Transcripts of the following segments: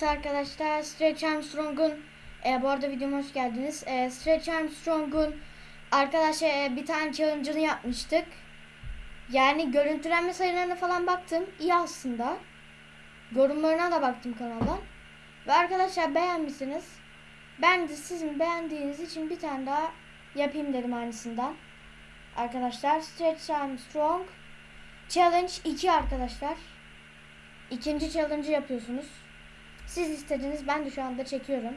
Evet arkadaşlar Stretch Armstrong'un e, bu arada videoma hoş geldiniz. E, Stretch Armstrong'un arkadaşlar e, bir tane challenge'ını yapmıştık. Yani görüntülenme sayılarına falan baktım. İyi aslında. Yorumlarına da baktım kanaldan. Ve arkadaşlar beğenmişsiniz. Ben de sizin beğendiğiniz için bir tane daha yapayım dedim aynısından. Arkadaşlar Stretch Armstrong Challenge 2 arkadaşlar. İkinci challenge'ı yapıyorsunuz. Siz istediniz ben de şu anda çekiyorum.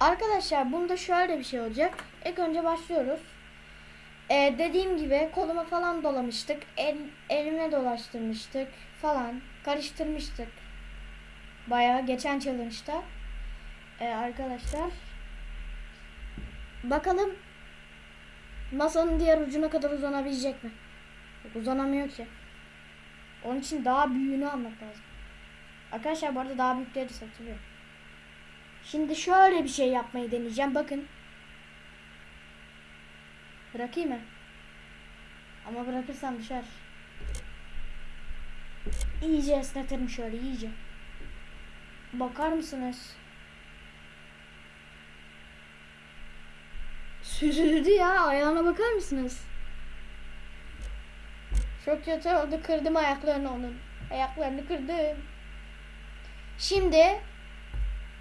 Arkadaşlar bunda şöyle bir şey olacak. İlk önce başlıyoruz. Ee, dediğim gibi koluma falan dolamıştık. El, elime dolaştırmıştık falan. Karıştırmıştık. Bayağı geçen challenge'da. Ee, arkadaşlar. Bakalım masanın diğer ucuna kadar uzanabilecek mi? Uzanamıyor ki. Onun için daha büyüğünü almak lazım. Arkadaşlar bu arada daha büyükleri satılıyor. Şimdi şöyle bir şey yapmayı deneyeceğim. Bakın. Bırakayım mı? Ama bırakırsam düşer. İyice esnetirim şöyle iyice. Bakar mısınız? Süzüldü ya. Ayağına bakar mısınız? Çok kötü oldu. Kırdım ayaklarını onun. Ayaklarını kırdım. Şimdi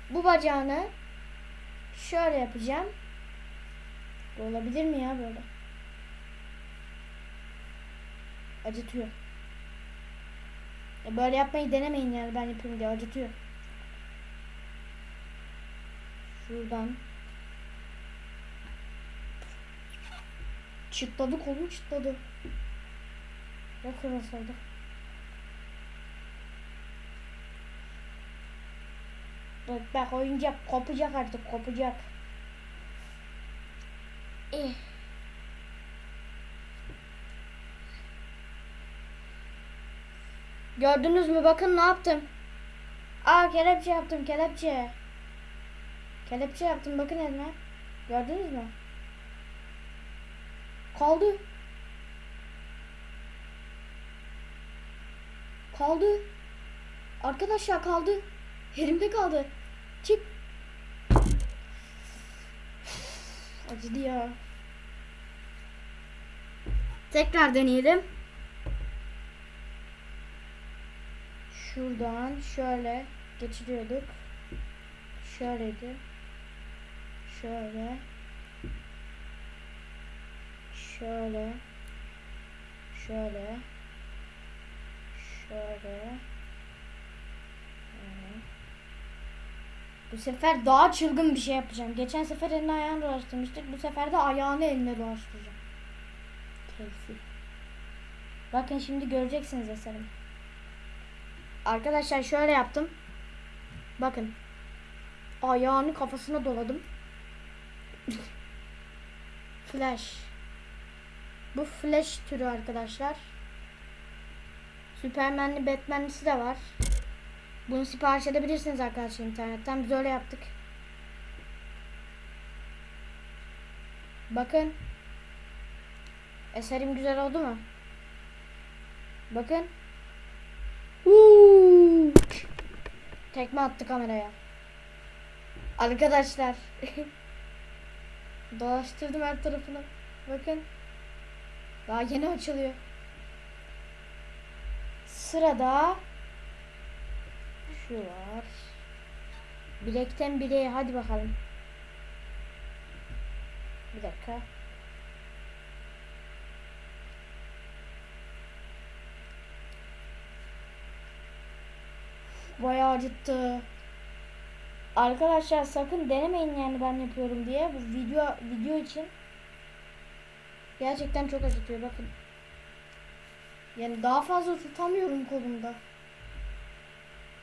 bu bacağını şöyle yapacağım. Olabilir mi ya böyle? Acıtıyor. Böyle yapmayı denemeyin yani ben yapayım diye acıtıyor. Şuradan. Çıtladı kolum çıtladı. Ya kırılsaydı. Bak bak oyuncak kopacak artık kopacak. Eh. Gördünüz mü bakın ne yaptım. Aa kelepçe yaptım kelepçe. Kelepçe yaptım bakın elime. Gördünüz mü? Kaldı. Kaldı. Arkadaşlar kaldı. Elimde kaldı. Çık. Acıdı ya. Tekrar deneyelim. Şuradan şöyle geçiriyorduk. Şöyleydi. Şöyle. Şöyle. Şöyle. Şöyle. Bu sefer daha çılgın bir şey yapacağım. Geçen sefer elini ayağını dolaştırmıştık. Bu sefer de ayağını eline dolaştıracağım. Keyfi. Bakın şimdi göreceksiniz eserimi. Arkadaşlar şöyle yaptım. Bakın. Ayağını kafasına doladım. Flash. Bu flash türü arkadaşlar. Süpermenli Batman'lisi de var. Bunu sipariş edebilirsiniz arkadaşlar internetten. Biz öyle yaptık. Bakın. Eserim güzel oldu mu? Bakın. Uuu. Tekme attı kameraya. Arkadaşlar. Dolaştırdım her tarafını. Bakın. Daha yeni açılıyor. Sırada var. Bilekten bileğe hadi bakalım. Bir dakika. Bayağı acıttı. Arkadaşlar sakın denemeyin yani ben yapıyorum diye. Bu video video için gerçekten çok acıtıyor bakın. Yani daha fazla tutamıyorum kolumda.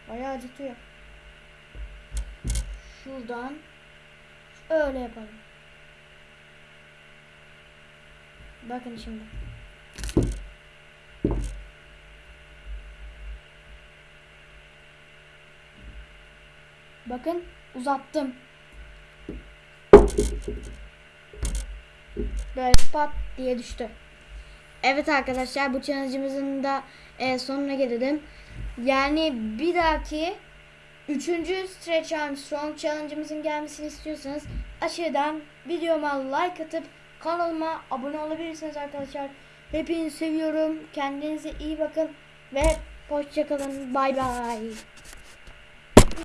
Bayağı acıtıyor. Şuradan öyle yapalım. Bakın şimdi. Bakın uzattım. Böyle pat diye düştü. Evet arkadaşlar bu challenge'ımızın da e, sonuna gelelim. Yani bir dahaki Üçüncü Stretch Armstrong challenge'ımızın gelmesini istiyorsanız aşağıdan videoma like atıp kanalıma abone olabilirsiniz arkadaşlar. Hepinizi seviyorum. Kendinize iyi bakın ve hoşçakalın. Bay bay.